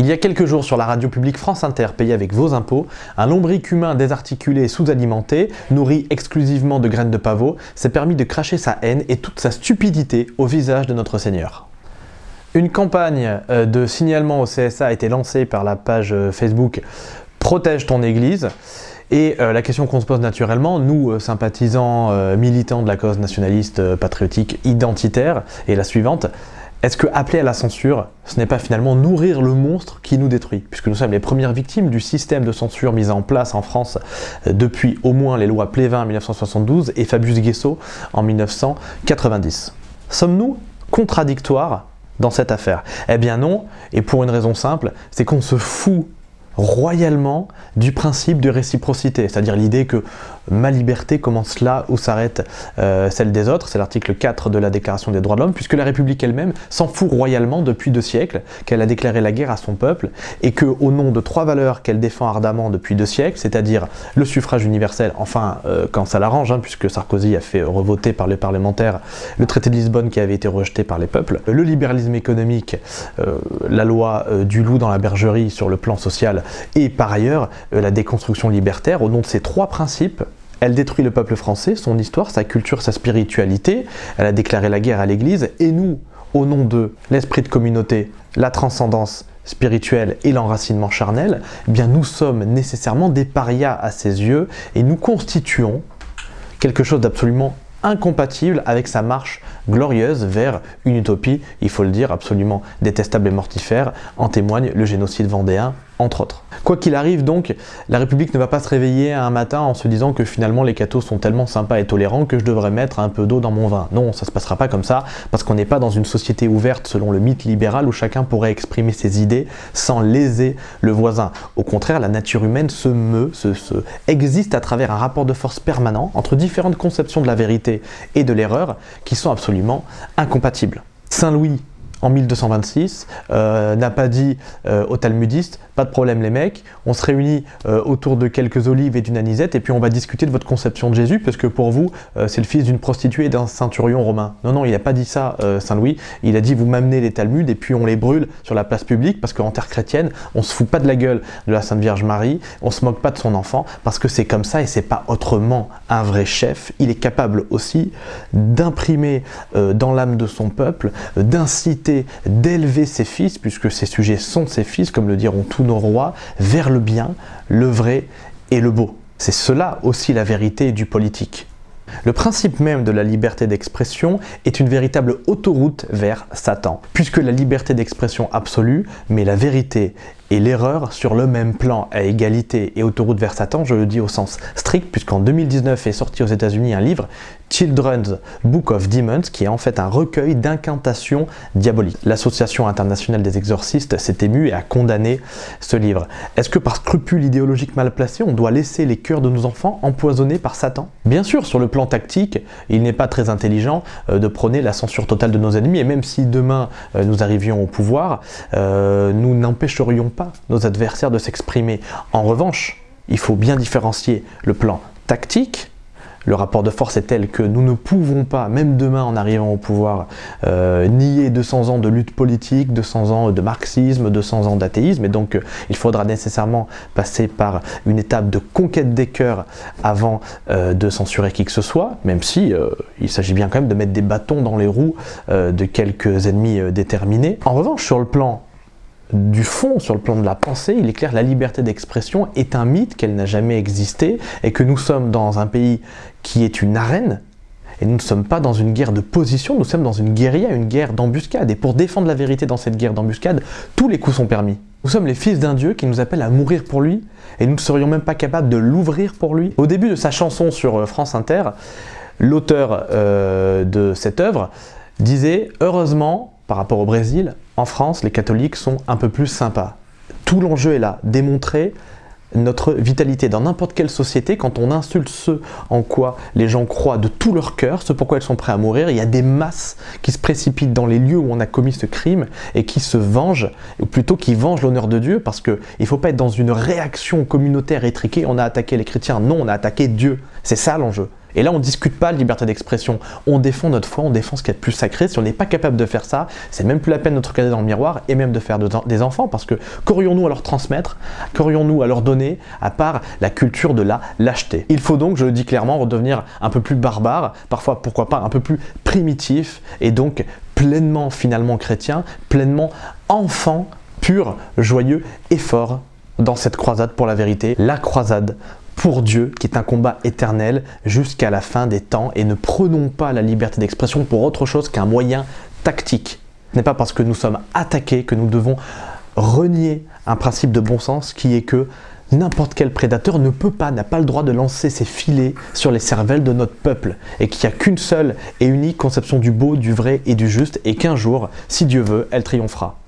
Il y a quelques jours sur la radio publique France Inter, payée avec vos impôts, un lombric humain désarticulé et sous-alimenté, nourri exclusivement de graines de pavot, s'est permis de cracher sa haine et toute sa stupidité au visage de notre Seigneur. Une campagne euh, de signalement au CSA a été lancée par la page euh, Facebook « Protège ton Église » Et euh, la question qu'on se pose naturellement, nous, sympathisants, militants de la cause nationaliste, patriotique, identitaire, est la suivante. Est-ce que appeler à la censure, ce n'est pas finalement nourrir le monstre qui nous détruit Puisque nous sommes les premières victimes du système de censure mis en place en France euh, depuis au moins les lois Plévin en 1972 et Fabius Guesso en 1990. Sommes-nous contradictoires dans cette affaire? Eh bien non, et pour une raison simple, c'est qu'on se fout royalement du principe de réciprocité, c'est-à-dire l'idée que ma liberté commence là où s'arrête euh, celle des autres, c'est l'article 4 de la Déclaration des droits de l'homme, puisque la République elle-même s'en fout royalement depuis deux siècles, qu'elle a déclaré la guerre à son peuple, et que au nom de trois valeurs qu'elle défend ardemment depuis deux siècles, c'est-à-dire le suffrage universel, enfin euh, quand ça l'arrange, hein, puisque Sarkozy a fait revoter par les parlementaires le traité de Lisbonne qui avait été rejeté par les peuples, le libéralisme économique, euh, la loi du loup dans la bergerie sur le plan social, et par ailleurs la déconstruction libertaire, au nom de ces trois principes, elle détruit le peuple français, son histoire, sa culture, sa spiritualité. Elle a déclaré la guerre à l'Église. Et nous, au nom de l'esprit de communauté, la transcendance spirituelle et l'enracinement charnel, eh bien nous sommes nécessairement des parias à ses yeux et nous constituons quelque chose d'absolument incompatible avec sa marche glorieuse vers une utopie, il faut le dire, absolument détestable et mortifère, en témoigne le génocide vendéen entre autres. Quoi qu'il arrive donc, la République ne va pas se réveiller un matin en se disant que finalement les cathos sont tellement sympas et tolérants que je devrais mettre un peu d'eau dans mon vin. Non, ça se passera pas comme ça, parce qu'on n'est pas dans une société ouverte selon le mythe libéral où chacun pourrait exprimer ses idées sans léser le voisin. Au contraire, la nature humaine se meut, se, se existe à travers un rapport de force permanent entre différentes conceptions de la vérité et de l'erreur qui sont absolument incompatibles. Saint Louis en 1226, euh, n'a pas dit euh, aux talmudistes « pas de problème les mecs, on se réunit euh, autour de quelques olives et d'une anisette et puis on va discuter de votre conception de Jésus parce que pour vous, c'est le fils d'une prostituée et d'un ceinturion romain ». Non, non, il n'a pas dit ça, Saint-Louis, il a dit « vous m'amenez les talmuds et puis on les brûle sur la place publique parce qu'en terre chrétienne, on se fout pas de la gueule de la Sainte Vierge Marie, on se moque pas de son enfant parce que c'est comme ça et c'est pas autrement un vrai chef. Il est capable aussi d'imprimer dans l'âme de son peuple, d'inciter d'élever ses fils, puisque ces sujets sont ses fils, comme le diront tous nos rois, vers le bien, le vrai et le beau. C'est cela aussi la vérité du politique. Le principe même de la liberté d'expression est une véritable autoroute vers Satan, puisque la liberté d'expression absolue met la vérité et l'erreur sur le même plan à égalité et autoroute vers Satan, je le dis au sens strict, puisqu'en 2019 est sorti aux états unis un livre Children's Book of Demons, qui est en fait un recueil d'incantations diaboliques. L'Association internationale des exorcistes s'est émue et a condamné ce livre. Est-ce que par scrupule idéologique mal placé, on doit laisser les cœurs de nos enfants empoisonnés par Satan? Bien sûr, sur le plan tactique, il n'est pas très intelligent euh, de prôner la censure totale de nos ennemis, et même si demain euh, nous arrivions au pouvoir, euh, nous n'empêcherions pas nos adversaires de s'exprimer. En revanche, il faut bien différencier le plan tactique le rapport de force est tel que nous ne pouvons pas, même demain en arrivant au pouvoir, euh, nier 200 ans de lutte politique, 200 ans de marxisme, 200 ans d'athéisme, et donc euh, il faudra nécessairement passer par une étape de conquête des cœurs avant euh, de censurer qui que ce soit, même si il s'agit bien quand même de mettre des bâtons dans les roues de quelques ennemis déterminés. En revanche, sur le plan du fond, sur le plan de la pensée, il est clair que la liberté d'expression est un mythe, qu'elle n'a jamais existé, et que nous sommes dans un pays qui est une arène, et nous ne sommes pas dans une guerre de position, nous sommes dans une guérilla, une guerre d'embuscade. Et pour défendre la vérité dans cette guerre d'embuscade, tous les coups sont permis. Nous sommes les fils d'un Dieu qui nous appelle à mourir pour lui, et nous ne serions même pas capables de l'ouvrir pour lui. Au début de sa chanson sur euh, France Inter, l'auteur euh, de cette œuvre disait « Heureusement, par rapport au Brésil, en France, les catholiques sont un peu plus sympas. Tout l'enjeu est là, démontrer notre vitalité dans n'importe quelle société, quand on insulte ce en quoi les gens croient de tout leur cœur, ce pourquoi ils sont prêts à mourir, il y a des masses qui se précipitent dans les lieux où on a commis ce crime et qui se vengent, ou plutôt qui vengent l'honneur de Dieu, parce qu'il ne faut pas être dans une réaction communautaire étriquée, on a attaqué les chrétiens, non, on a attaqué Dieu. C'est ça l'enjeu. Et là, on ne discute pas de liberté d'expression, on défend notre foi, on défend ce qui est de plus sacré. Si on n'est pas capable de faire ça, c'est même plus la peine de notre regarder dans le miroir et même de faire des enfants. Parce que qu'aurions-nous à leur transmettre, qu'aurions-nous à leur donner à part la culture de la lâcheté? Il faut donc, je le dis clairement, redevenir un peu plus barbare, parfois pourquoi pas un peu plus primitif et donc pleinement finalement chrétien, pleinement enfant, pur, joyeux et fort dans cette croisade pour la vérité, la croisade pour Dieu, qui est un combat éternel jusqu'à la fin des temps, et ne prenons pas la liberté d'expression pour autre chose qu'un moyen tactique. Ce n'est pas parce que nous sommes attaqués que nous devons renier un principe de bon sens qui est que n'importe quel prédateur ne peut pas, n'a pas le droit de lancer ses filets sur les cervelles de notre peuple et qu'il n'y a qu'une seule et unique conception du beau, du vrai et du juste et qu'un jour, si Dieu veut, elle triomphera.